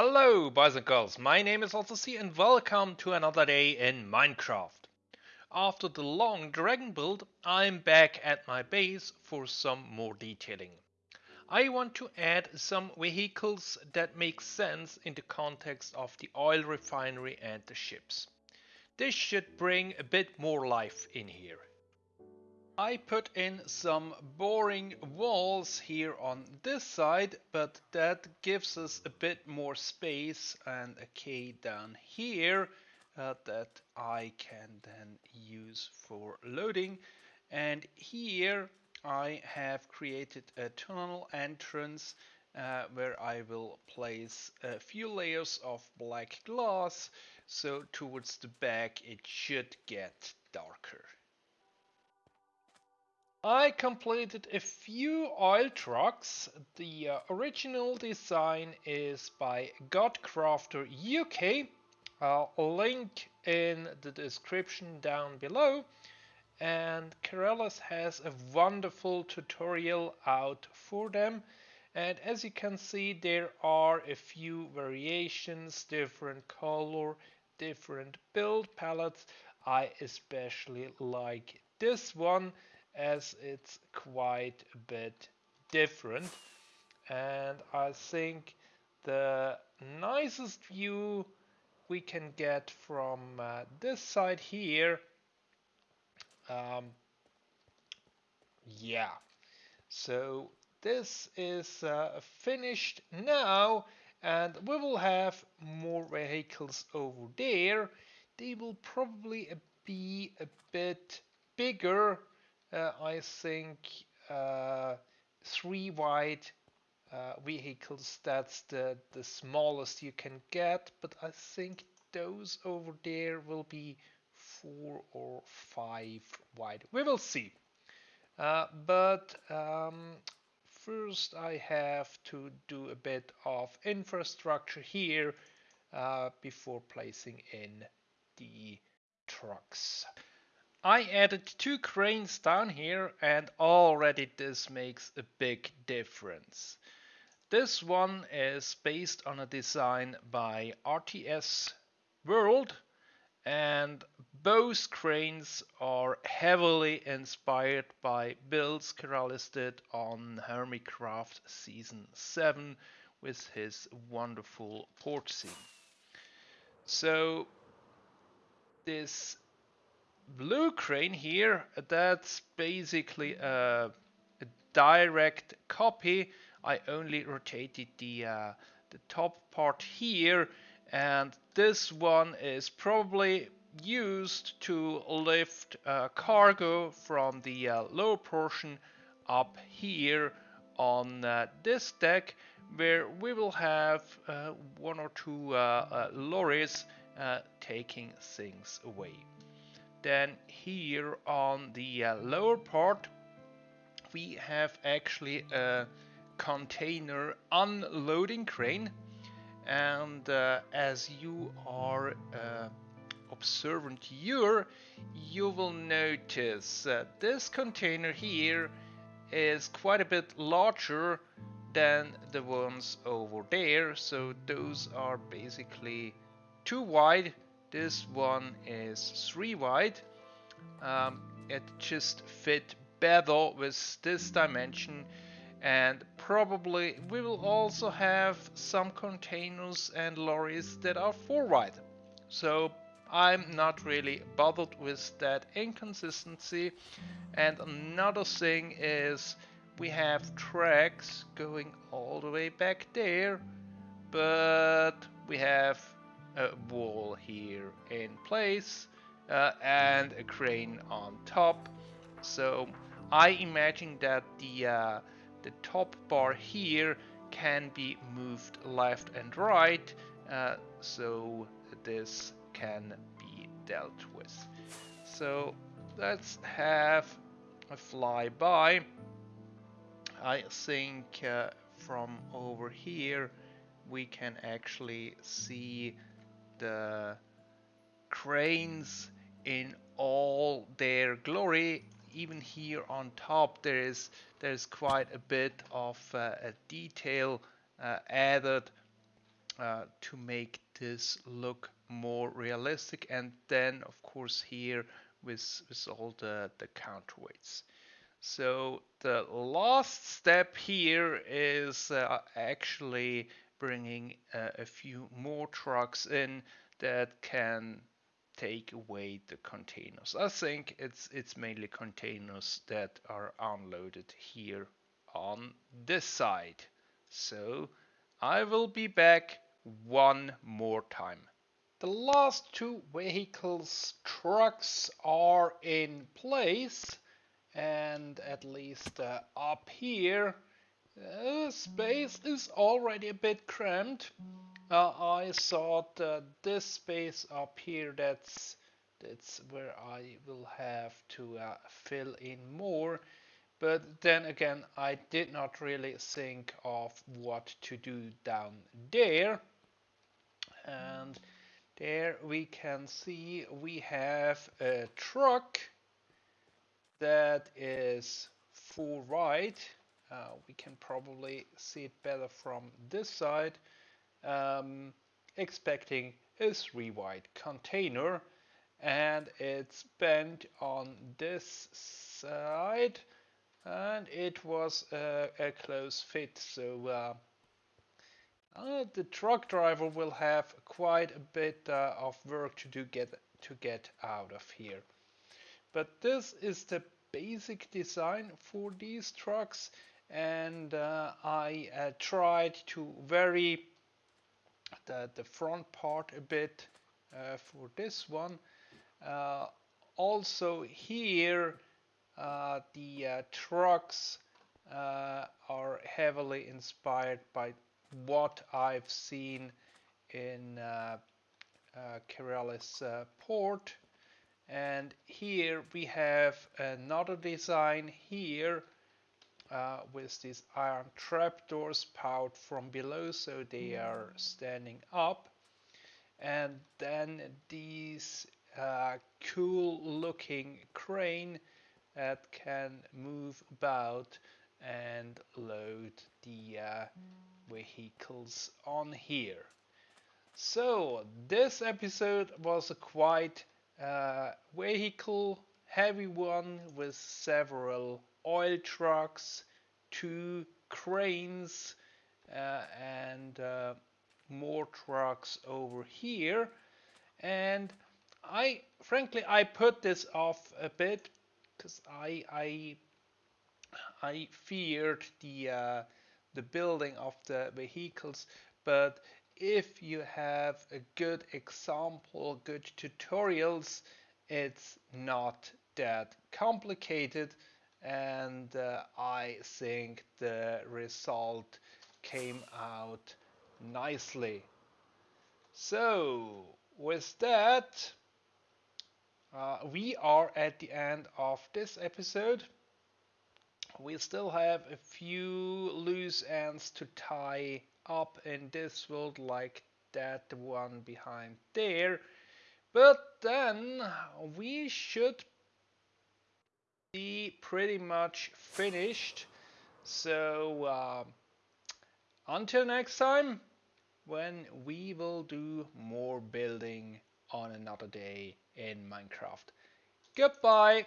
Hello boys and girls, my name is AlterC and welcome to another day in Minecraft. After the long dragon build, I'm back at my base for some more detailing. I want to add some vehicles that make sense in the context of the oil refinery and the ships. This should bring a bit more life in here. I put in some boring walls here on this side, but that gives us a bit more space and a quay down here uh, that I can then use for loading. And here I have created a tunnel entrance uh, where I will place a few layers of black glass so towards the back it should get darker. I completed a few oil trucks. The uh, original design is by Godcrafter UK. I'll link in the description down below. And Keralis has a wonderful tutorial out for them. And as you can see, there are a few variations, different color, different build palettes. I especially like this one as it's quite a bit different. And I think the nicest view we can get from uh, this side here um, yeah. So this is uh, finished now and we will have more vehicles over there. They will probably be a bit bigger I think uh, three wide uh, vehicles that's the the smallest you can get but I think those over there will be four or five wide. We will see. Uh, but um, first I have to do a bit of infrastructure here uh, before placing in the trucks I added two cranes down here and already this makes a big difference. This one is based on a design by RTS World and both cranes are heavily inspired by builds Keralis did on Hermitcraft Season 7 with his wonderful port scene. So this blue crane here, that's basically a, a direct copy. I only rotated the, uh, the top part here and this one is probably used to lift uh, cargo from the uh, lower portion up here on uh, this deck where we will have uh, one or two uh, uh, lorries taking things away. Then here on the uh, lower part we have actually a container unloading crane. And uh, as you are uh, observant here you will notice that this container here is quite a bit larger than the ones over there. So those are basically too wide this one is 3 wide. Um, it just fit better with this dimension and probably we will also have some containers and lorries that are 4 wide. So I'm not really bothered with that inconsistency. And another thing is we have tracks going all the way back there, but we have a wall here in place uh, and a crane on top. So I imagine that the uh, the top bar here can be moved left and right uh, so this can be dealt with. So let's have a flyby. I think uh, from over here we can actually see the cranes in all their glory even here on top there is there's quite a bit of uh, a detail uh, added uh, to make this look more realistic and then of course here with, with all the, the counterweights. So the last step here is uh, actually bringing uh, a few more trucks in that can take away the containers. I think it's it's mainly containers that are unloaded here on this side. So I will be back one more time. The last two vehicles trucks are in place and at least uh, up here uh, space is already a bit cramped. Uh, I thought uh, this space up here that's that's where I will have to uh, fill in more. But then again I did not really think of what to do down there. And there we can see we have a truck that is full right uh, we can probably see it better from this side. Um, expecting a three wide container and it's bent on this side and it was a, a close fit. So uh, uh, the truck driver will have quite a bit uh, of work to do get to get out of here. But this is the basic design for these trucks and uh, I uh, tried to vary the, the front part a bit uh, for this one. Uh, also here uh, the uh, trucks are heavily inspired by what I've seen in uh, port and here we have another design here uh, with these iron trapdoors powered from below so they are standing up. And then these uh, cool looking crane that can move about and load the uh, vehicles on here. So this episode was a quite uh, vehicle heavy one with several oil trucks, two cranes, uh, and uh, more trucks over here. And I, frankly, I put this off a bit because I, I, I feared the uh, the building of the vehicles. But if you have a good example, good tutorials, it's not that complicated and uh, I think the result came out nicely. So with that uh, we are at the end of this episode. We still have a few loose ends to tie up in this world like that one behind there. But then we should pretty much finished. So uh, until next time, when we will do more building on another day in Minecraft. Goodbye!